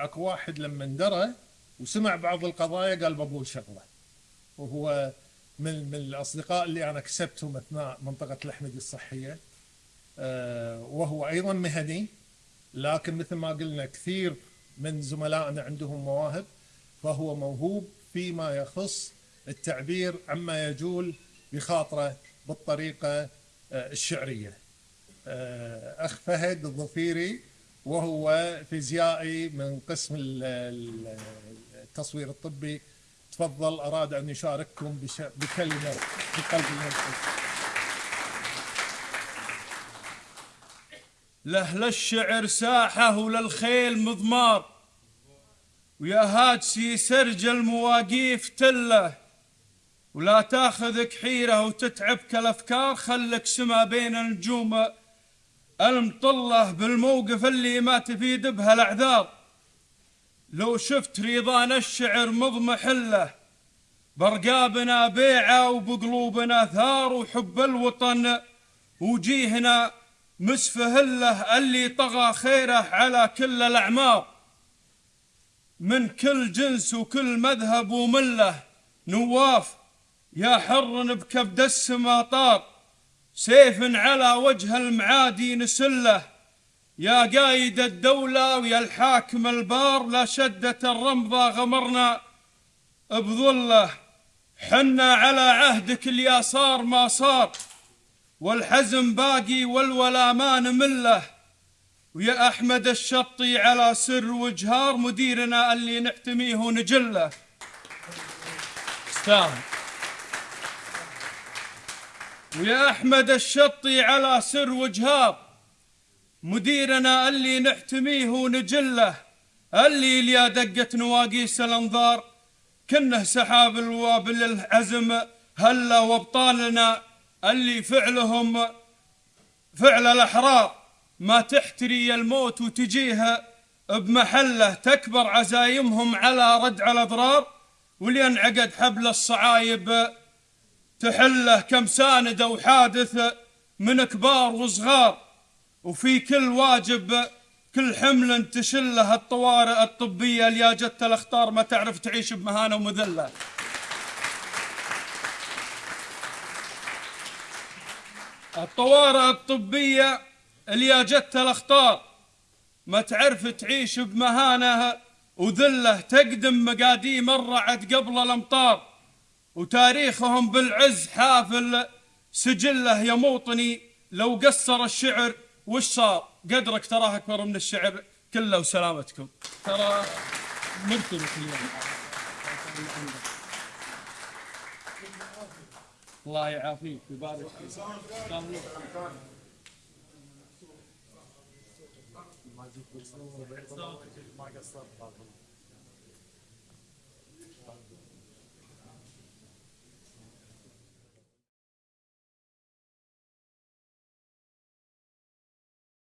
اكو واحد لما درى وسمع بعض القضايا قال بقول شغلة وهو من من الأصدقاء اللي أنا كسبتهم أثناء منطقة الأحمدي الصحية آه، وهو أيضا مهني لكن مثل ما قلنا كثير من زملائنا عندهم مواهب فهو موهوب فيما يخص التعبير عما يجول بخاطره بالطريقة آه، الشعرية. آه، أخ فهد الظفيري وهو فيزيائي من قسم ال- ال- التصوير الطبي تفضل أراد أن يشارككم بكلمة بقلب المنطقة. لأهل الشعر ساحة وللخيل مضمار ويا هاجسي سرج المواقيف تله ولا تاخذك حيرة وتتعبك الأفكار خلك سما بين النجوم المطلة بالموقف اللي ما تفيد بها الأعذار؟ لو شفت ريضان الشعر مضمحلة برقابنا بيعة وبقلوبنا ثار وحب الوطن وجيهنا مسفهله اللي طغى خيره على كل الأعمار. من كل جنس وكل مذهب وملة نواف يا حر بكبد السما طار. سيف على وجه المعادي نسله. يا قايد الدولة ويا الحاكم البار لا شدة الرمضة غمرنا. بظله حنا على عهدك الياسار ما صار. والحزم باقي والولا ما نمله. ويا أحمد الشطي على سر وجهار مديرنا اللي نحتميه ونجله. استاهل ويا أحمد الشطي على سر وجهار مديرنا اللي نحتميه ونجله اللي ليا دقة نواقيس الأنظار كنه سحاب الوابل العزم هلا وابطالنا اللي فعلهم فعل الأحرار ما تحتري الموت وتجيها بمحله تكبر عزايمهم على ردع الأضرار واللي انعقد حبل الصعايب تحله كم ساند وحادث من كبار وصغار وفي كل واجب كل حمل تشله الطوارئ الطبية اللي جت الأخطار ما تعرف تعيش بمهانة ومذلة. الطوارئ الطبية اللي جت الأخطار ما تعرف تعيش بمهانة وذلة تقدم مقاديم الرعد قبل الأمطار. وتاريخهم بالعز حافل سجله يا موطني لو قصر الشعر وش صار؟ قدرك تراه أكبر من الشعر كله وسلامتكم. ترى مرتبط اليوم. الله يعافيك. ويبارك فيك. ما قصرت.